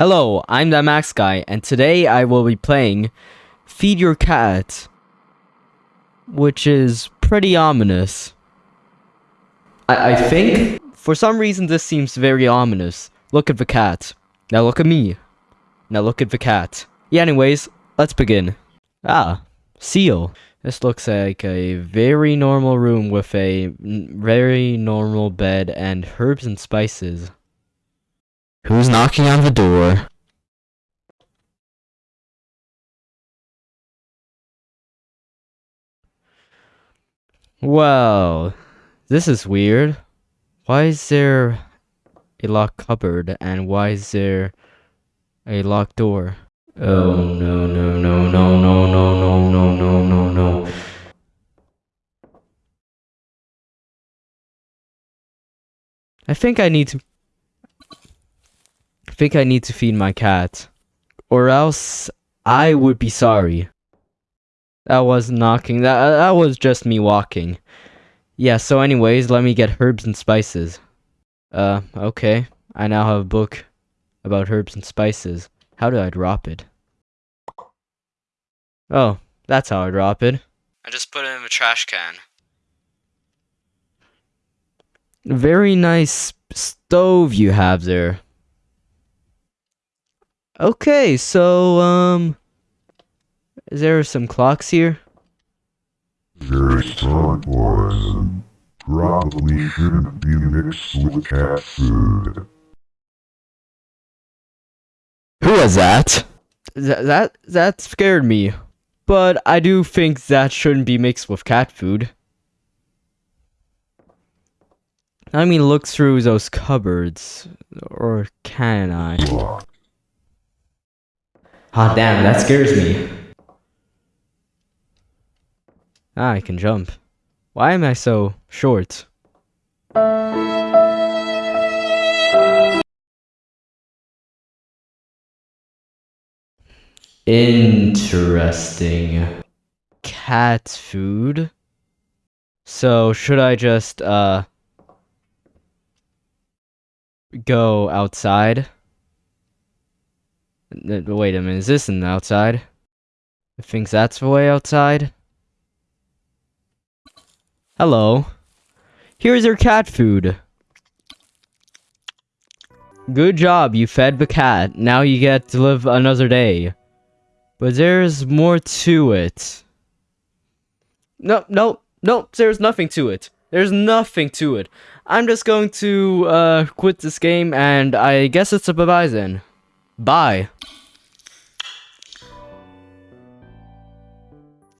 Hello, I'm the Max Guy, and today I will be playing Feed Your Cat, which is pretty ominous. I, I think, for some reason, this seems very ominous. Look at the cat. Now look at me. Now look at the cat. Yeah, anyways, let's begin. Ah, seal. This looks like a very normal room with a very normal bed and herbs and spices. Who's knocking on the door? Well, this is weird. Why is there a locked cupboard and why is there a locked door? Oh no no no no no no no no no no no. I think I need to think I need to feed my cat. Or else I would be sorry. That was knocking. That, that was just me walking. Yeah, so anyways, let me get herbs and spices. Uh, okay. I now have a book about herbs and spices. How do I drop it? Oh, that's how I drop it. I just put it in a trash can. Very nice stove you have there. Okay, so, um... Is there some clocks here? Very smart poison. Probably shouldn't be mixed with cat food. Who was that? Th that that scared me. But I do think that shouldn't be mixed with cat food. I mean, look through those cupboards. Or can I? Ah, damn, that scares me. Ah, I can jump. Why am I so short? Interesting. Cat food? So, should I just, uh... Go outside? Wait a minute, is this an outside? I think that's the way outside? Hello. Here's your cat food. Good job, you fed the cat. Now you get to live another day. But there's more to it. No, no, no, there's nothing to it. There's nothing to it. I'm just going to uh, quit this game, and I guess it's a bye-bye then. Bye.